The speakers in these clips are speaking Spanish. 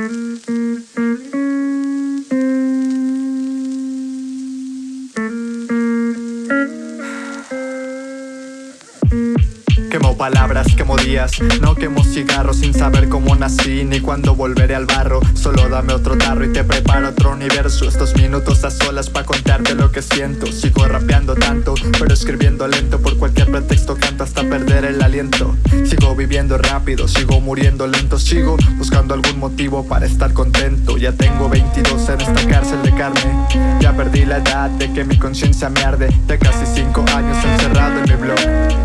Mm-hmm. Quemo palabras, quemo días. No quemo cigarros sin saber cómo nací Ni cuándo volveré al barro. Solo dame otro tarro y te preparo otro universo. Estos minutos a solas pa' contarte lo que siento. Sigo rapeando tanto, pero escribiendo lento. Por cualquier pretexto canto hasta perder el aliento. Sigo viviendo rápido, sigo muriendo lento. Sigo buscando algún motivo para estar contento. Ya tengo 22 en esta cárcel de carne. Ya perdí la edad de que mi conciencia me arde. De casi 5 años encerrado en mi blog.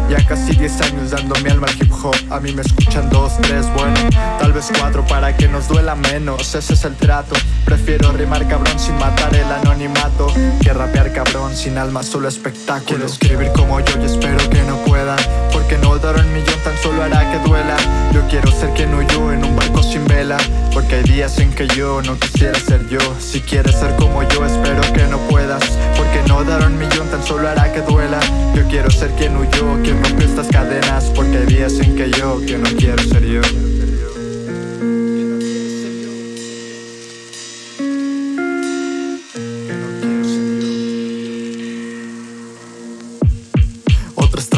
Ya casi 10 años dando mi alma al hip hop. A mí me escuchan dos, tres, bueno Tal vez cuatro para que nos duela menos. Ese es el trato. Prefiero rimar cabrón sin matar el anonimato Que rapear cabrón sin alma, solo espectáculo. Quiero escribir como yo y espero que no pueda Porque no dar un millón tan solo hará que duela. Yo quiero ser quien huyó en un barco sin vela Porque hay días en que yo no quisiera ser yo. Si quieres ser como yo espero que no puedas Porque tan solo hará que duela. Yo quiero ser quien huyó, quien rompió estas cadenas porque días en que yo, que no quiero ser yo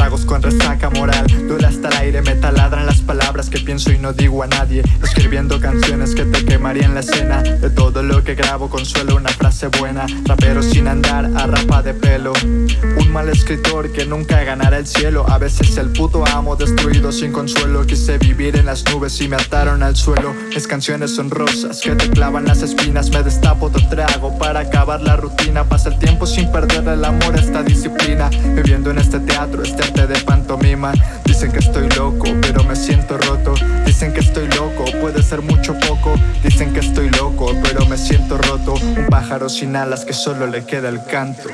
con resaca moral. Duele hasta el aire, me taladran las palabras que pienso y no digo a nadie. Escribiendo canciones que te quemarían la escena. De todo lo que grabo consuelo una frase buena. Rapero sin andar a rapa de pelo. Un mal escritor que nunca ganará el cielo. A veces el puto amo destruido sin consuelo. Quise vivir en las nubes y me ataron al suelo. Mis canciones son rosas que te clavan las espinas. Me destapo otro trago para acabar la rutina. Pasa el tiempo sin perder el amor a esta disciplina. Viviendo en este teatro este de pantomima. Dicen que estoy loco, pero me siento roto. Dicen que estoy loco, puede ser mucho poco. Dicen que estoy loco, pero me siento roto. Un pájaro sin alas que solo le queda el canto